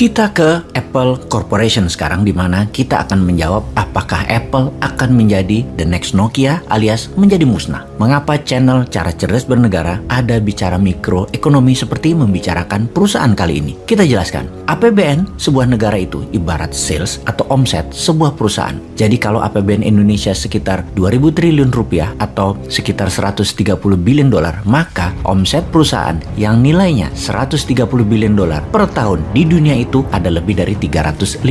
Kita ke Apple Corporation sekarang di mana kita akan menjawab apakah Apple akan menjadi the next Nokia alias menjadi musnah. Mengapa channel cara cerdas bernegara ada bicara mikroekonomi seperti membicarakan perusahaan kali ini? Kita jelaskan. APBN sebuah negara itu ibarat sales atau omset sebuah perusahaan. Jadi kalau APBN Indonesia sekitar 2000 triliun rupiah atau sekitar 130 billion dolar, maka omset perusahaan yang nilainya 130 billion dolar per tahun di dunia itu itu ada lebih dari 350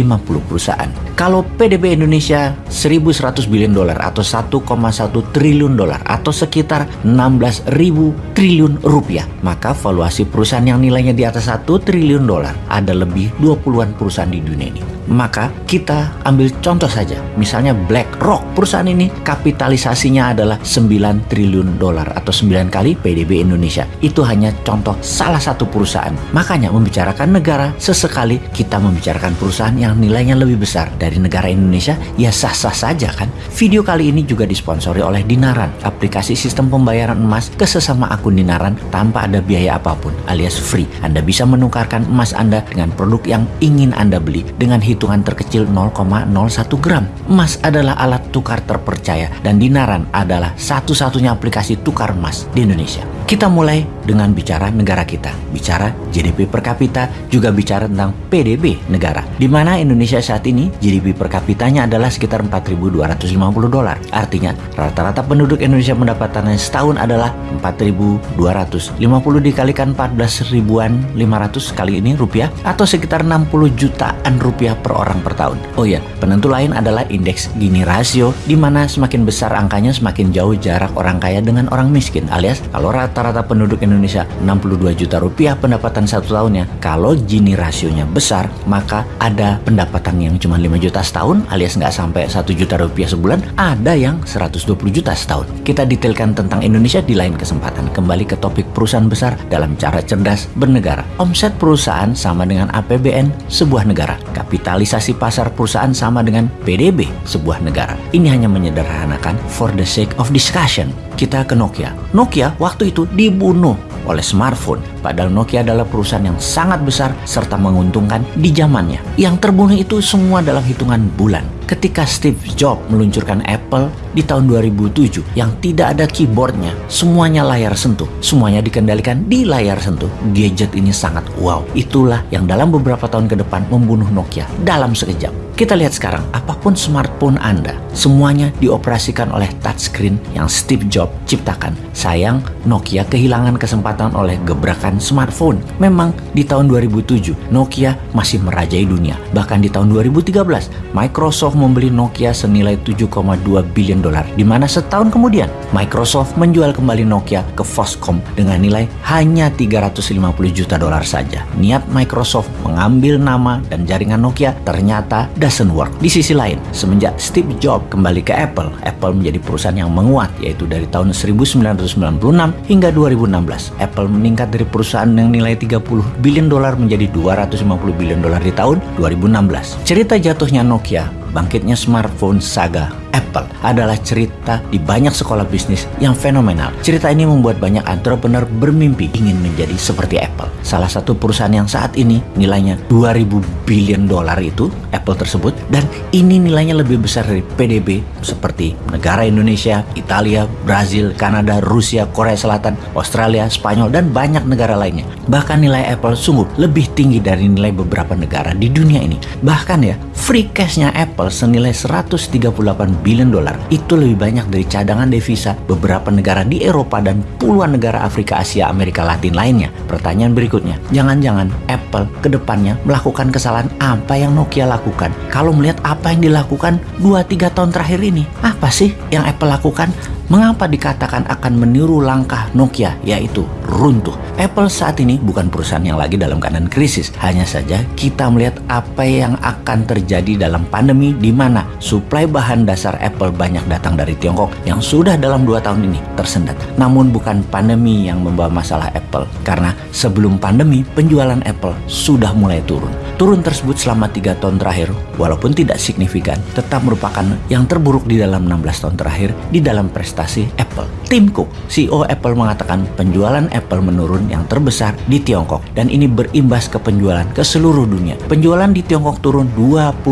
perusahaan. Kalau PDB Indonesia 1100 billion dolar atau 1,1 triliun dolar atau sekitar 16 ribu triliun rupiah, maka valuasi perusahaan yang nilainya di atas 1 triliun dolar ada lebih 20-an perusahaan di dunia ini. Maka kita ambil contoh saja, misalnya BlackRock. Perusahaan ini kapitalisasinya adalah 9 triliun dolar atau 9 kali PDB Indonesia. Itu hanya contoh salah satu perusahaan. Makanya membicarakan negara sesekali kita membicarakan perusahaan yang nilainya lebih besar dari negara Indonesia, ya sah-sah saja kan. Video kali ini juga disponsori oleh Dinaran, aplikasi sistem pembayaran emas ke sesama akun Dinaran tanpa ada biaya apa pun alias free. Anda bisa menukarkan emas Anda dengan produk yang ingin Anda beli dengan hitung hitungan terkecil 0,01 gram. Emas adalah alat tukar terpercaya dan Dinaran adalah satu-satunya aplikasi tukar emas di Indonesia. Kita mulai dengan bicara negara kita, bicara GDP per kapita, juga bicara tentang PDB negara. Di mana Indonesia saat ini GDP per kapitanya adalah sekitar 4.250 dolar. Artinya rata-rata penduduk Indonesia pendapatannya setahun adalah 4.250 dikalikan 14 ribuan 500 kali ini rupiah atau sekitar 60 jutaan rupiah per orang per tahun. Oh ya, penentu lain adalah indeks Gini rasio di mana semakin besar angkanya semakin jauh jarak orang kaya dengan orang miskin alias kalau rata rata-rata penduduk Indonesia 62 juta rupiah pendapatan satu tahunnya. Kalau Gini rasionya besar, maka ada pendapatan yang cuma 5 juta setahun alias nggak sampai 1 juta rupiah sebulan, ada yang 120 juta setahun. Kita detailkan tentang Indonesia di lain kesempatan. Kembali ke topik perusahaan besar dalam cara cerdas bernegara. Omset perusahaan sama dengan APBN sebuah negara. Kapitalisasi pasar perusahaan sama dengan PDB sebuah negara. Ini hanya menyederhanakan for the sake of discussion. Kita ke Nokia. Nokia waktu itu dibunuh oleh smartphone. Padahal Nokia adalah perusahaan yang sangat besar serta menguntungkan di zamannya. Yang terbunuh itu semua dalam hitungan bulan. Ketika Steve Jobs meluncurkan Apple di tahun 2007 yang tidak ada keyboardnya, semuanya layar sentuh, semuanya dikendalikan di layar sentuh. Gadget ini sangat wow. Itulah yang dalam beberapa tahun ke depan membunuh Nokia dalam sekejap. Kita lihat sekarang, apa pun smartphone Anda, semuanya dioperasikan oleh touchscreen yang Steve Jobs ciptakan. Sayang, Nokia kehilangan kesempatan oleh gebrakan smartphone. Memang di tahun 2007, Nokia masih merajai dunia. Bahkan di tahun 2013, Microsoft membeli Nokia senilai 7,2 billion dolar, di mana setahun kemudian Microsoft menjual kembali Nokia ke Foxconn dengan nilai hanya 350 juta dolar saja. Niat Microsoft mengambil nama dan jaringan Nokia ternyata doesn't work. Di sisi lain, semenjak Steve Jobs kembali ke Apple, Apple menjadi perusahaan yang menguat yaitu dari tahun 1996 hingga 2016. Apple meningkat dari perusahaan yang nilai 30 billion dolar menjadi 250 billion dolar di tahun 2016. Cerita jatuhnya Nokia bangkitnya smartphone saga Apple adalah cerita di banyak sekolah bisnis yang fenomenal. Cerita ini membuat banyak entrepreneur bermimpi ingin menjadi seperti Apple. Salah satu perusahaan yang saat ini nilainya 2000 billion dolar itu Apple tersebut dan ini nilainya lebih besar dari PDB seperti negara Indonesia, Italia, Brazil, Kanada, Rusia, Korea Selatan, Australia, Spanyol dan banyak negara lainnya. Bahkan nilai Apple sungguh lebih tinggi dari nilai beberapa negara di dunia ini. Bahkan ya, free cashnya Apple senilai 138 billion dolar itu lebih banyak dari cadangan devisa beberapa negara di Eropa dan puluhan negara Afrika, Asia, Amerika Latin lainnya. Pertanyaan berikutnya, jangan-jangan Apple ke depannya melakukan kesalahan apa yang Nokia lakukan? Kalau melihat apa yang dilakukan 2-3 tahun terakhir ini, apa sih yang Apple lakukan? Mengapa dikatakan akan meniru langkah Nokia yaitu runtuh? Apple saat ini bukan perusahaan yang lagi dalam keadaan krisis. Hanya saja kita melihat apa yang akan terjadi dalam pandemi di mana suplai bahan dasar Apple banyak datang dari Tiongkok yang sudah dalam dua tahun ini tersendat. Namun bukan pandemi yang membawa masalah Apple karena sebelum pandemi penjualan Apple sudah mulai turun. Turun tersebut selama tiga tahun terakhir walaupun tidak signifikan tetap merupakan yang terburuk di dalam 16 tahun terakhir di dalam prestasi prestasi Apple. Tim Cook, CEO Apple mengatakan penjualan Apple menurun yang terbesar di Tiongkok dan ini berimbas ke penjualan ke seluruh dunia. Penjualan di Tiongkok turun 29%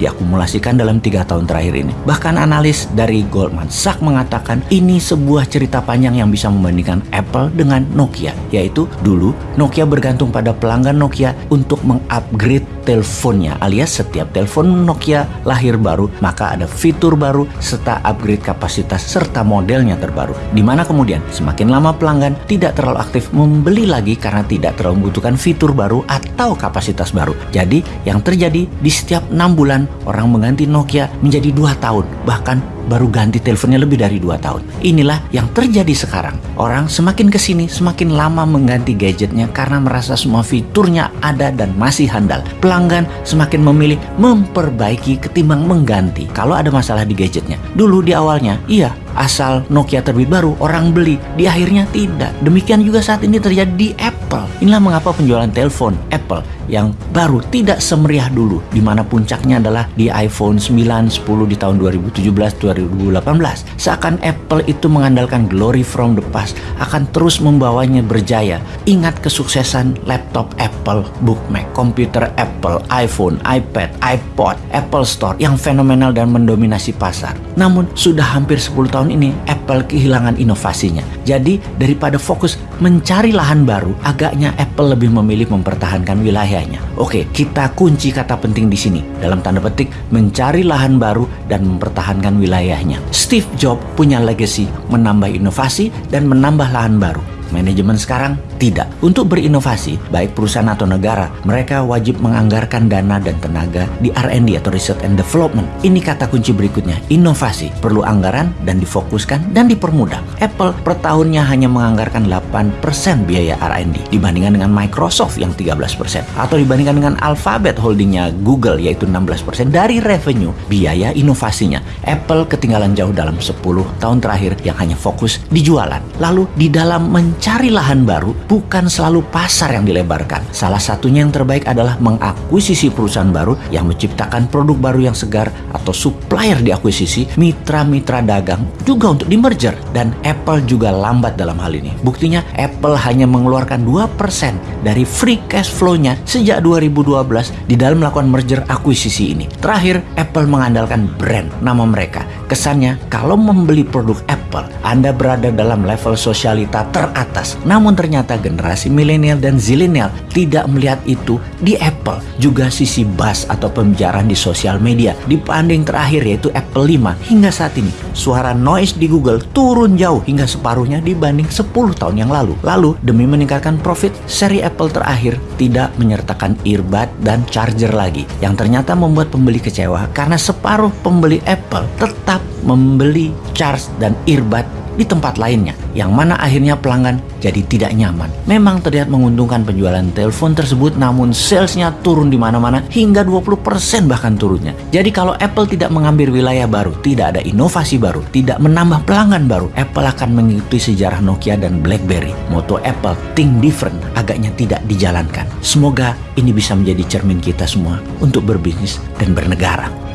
diakumulasikan dalam tiga tahun terakhir ini. Bahkan analis dari Goldman Sachs mengatakan ini sebuah cerita panjang yang bisa membandingkan Apple dengan Nokia, yaitu dulu Nokia bergantung pada pelanggan Nokia untuk mengupgrade teleponnya alias setiap telepon Nokia lahir baru maka ada fitur baru serta upgrade kapasitas serta modelnya terbaru. Di mana kemudian semakin lama pelanggan tidak terlalu aktif membeli lagi karena tidak terlalu membutuhkan fitur baru atau kapasitas baru. Jadi yang terjadi di setiap enam bulan orang mengganti Nokia menjadi dua tahun bahkan baru ganti teleponnya lebih dari dua tahun. Inilah yang terjadi sekarang. Orang semakin ke sini semakin lama mengganti gadgetnya karena merasa semua fiturnya ada dan masih handal. Pelanggan semakin memilih memperbaiki ketimbang mengganti kalau ada masalah di gadgetnya. Dulu di awalnya, iya asal Nokia terbit baru orang beli. Di akhirnya tidak. Demikian juga saat ini terjadi di Apple. Inilah mengapa penjualan telepon Apple yang baru tidak semeriah dulu di mana puncaknya adalah di iPhone 9 10 di tahun 2017 2018 seakan Apple itu mengandalkan glory from the past akan terus membawanya berjaya. Ingat kesuksesan laptop Apple Book Mac komputer Apple iPhone iPad iPod Apple Store yang fenomenal dan mendominasi pasar. Namun sudah hampir 10 tahun tahun ini Apple kehilangan inovasinya. Jadi daripada fokus mencari lahan baru, agaknya Apple lebih memilih mempertahankan wilayahnya. Oke, kita kunci kata penting di sini. Dalam tanda petik, mencari lahan baru dan mempertahankan wilayahnya. Steve Jobs punya legacy menambah inovasi dan menambah lahan baru. Manajemen sekarang tidak. Untuk berinovasi, baik perusahaan atau negara, mereka wajib menganggarkan dana dan tenaga di R&D atau Research and Development. Ini kata kunci berikutnya, inovasi. Perlu anggaran dan difokuskan dan dipermudah. Apple per tahunnya hanya menganggarkan 8% biaya R&D dibandingkan dengan Microsoft yang 13% atau dibandingkan dengan Alphabet holdingnya Google yaitu 16% dari revenue biaya inovasinya. Apple ketinggalan jauh dalam 10 tahun terakhir yang hanya fokus di jualan. Lalu di dalam mencari lahan baru, bukan selalu pasar yang dilebarkan. Salah satunya yang terbaik adalah mengakuisisi perusahaan baru yang menciptakan produk baru yang segar atau supplier diakuisisi, mitra-mitra dagang juga untuk di merger dan Apple juga lambat dalam hal ini. Buktinya Apple hanya mengeluarkan 2% dari free cash flow-nya sejak 2012 di dalam melakukan merger akuisisi ini. Terakhir, Apple mengandalkan brand nama mereka. Kesannya kalau membeli produk Apple, Anda berada dalam level sosialita teratas. Namun ternyata generasi milenial dan zilenial tidak melihat itu di Apple. Juga sisi buzz atau pembicaraan di sosial media. Di banding terakhir yaitu Apple 5 hingga saat ini, suara noise di Google turun jauh hingga separuhnya dibanding 10 tahun yang lalu. Lalu, demi meningkatkan profit, seri Apple terakhir tidak menyertakan earbud dan charger lagi. Yang ternyata membuat pembeli kecewa karena separuh pembeli Apple tetap membeli charge dan earbud di tempat lainnya, yang mana akhirnya pelanggan jadi tidak nyaman. Memang terlihat menguntungkan penjualan telepon tersebut, namun salesnya turun di mana-mana hingga 20% bahkan turunnya. Jadi kalau Apple tidak mengambil wilayah baru, tidak ada inovasi baru, tidak menambah pelanggan baru, Apple akan mengikuti sejarah Nokia dan BlackBerry. Moto Apple, think different, agaknya tidak dijalankan. Semoga ini bisa menjadi cermin kita semua untuk berbisnis dan bernegara.